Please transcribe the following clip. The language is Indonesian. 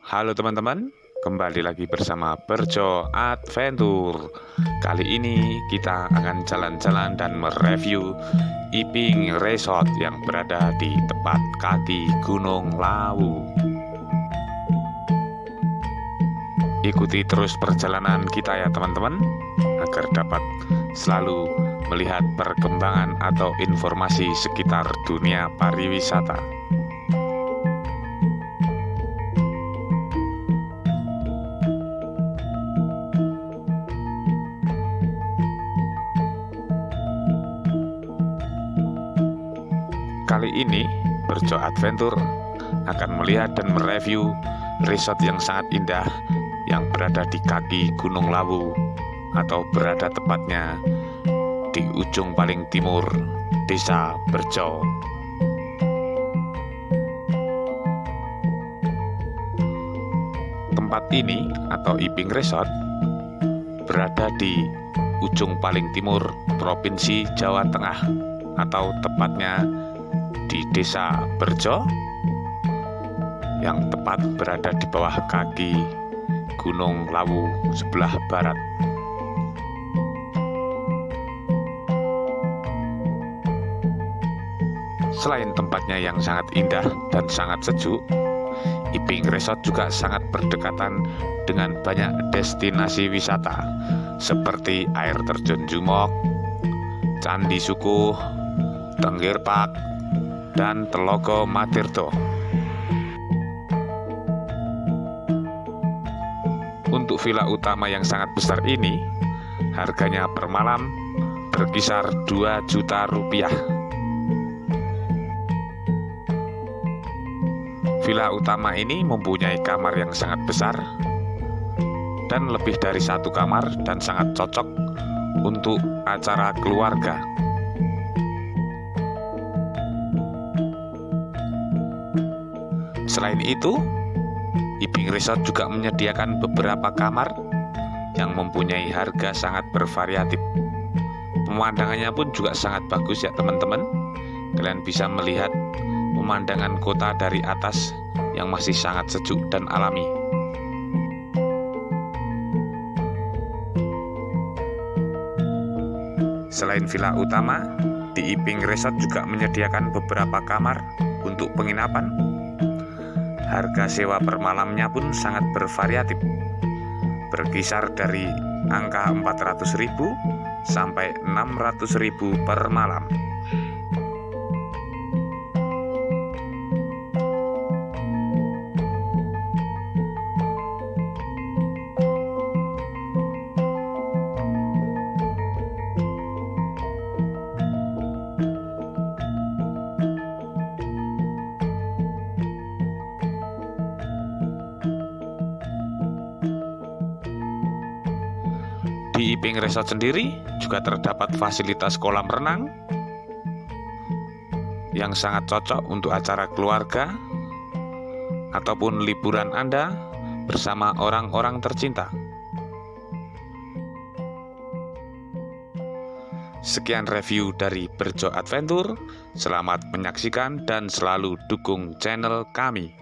Halo teman-teman, kembali lagi bersama Berjo Adventure. Kali ini kita akan jalan-jalan dan mereview Iping Resort yang berada di tepat kaki Gunung Lawu. Ikuti terus perjalanan kita ya teman-teman Agar dapat selalu melihat perkembangan atau informasi sekitar dunia pariwisata Kali ini, Berjo Adventure akan melihat dan mereview resort yang sangat indah yang berada di kaki Gunung Lawu atau berada tepatnya di ujung paling timur Desa Berjo. Tempat ini atau Iping Resort berada di ujung paling timur Provinsi Jawa Tengah atau tepatnya di desa Berjo yang tepat berada di bawah kaki Gunung Lawu sebelah barat. Selain tempatnya yang sangat indah dan sangat sejuk, Iping Resort juga sangat berdekatan dengan banyak destinasi wisata seperti air terjun Jumok, Candi Sukuh, Tenggir Park, dan Telogo Matirto. Untuk villa utama yang sangat besar ini, harganya per malam berkisar 2 juta rupiah. Villa utama ini mempunyai kamar yang sangat besar dan lebih dari satu kamar dan sangat cocok untuk acara keluarga. Selain itu, Iping Resort juga menyediakan beberapa kamar yang mempunyai harga sangat bervariatif. Pemandangannya pun juga sangat bagus ya teman-teman. Kalian bisa melihat pemandangan kota dari atas yang masih sangat sejuk dan alami. Selain villa utama, di Iping Resort juga menyediakan beberapa kamar untuk penginapan Harga sewa per malamnya pun sangat bervariatif. Berkisar dari angka 400.000 sampai 600.000 per malam Di Iping Resort sendiri juga terdapat fasilitas kolam renang yang sangat cocok untuk acara keluarga ataupun liburan Anda bersama orang-orang tercinta. Sekian review dari Berjo Adventure. Selamat menyaksikan dan selalu dukung channel kami.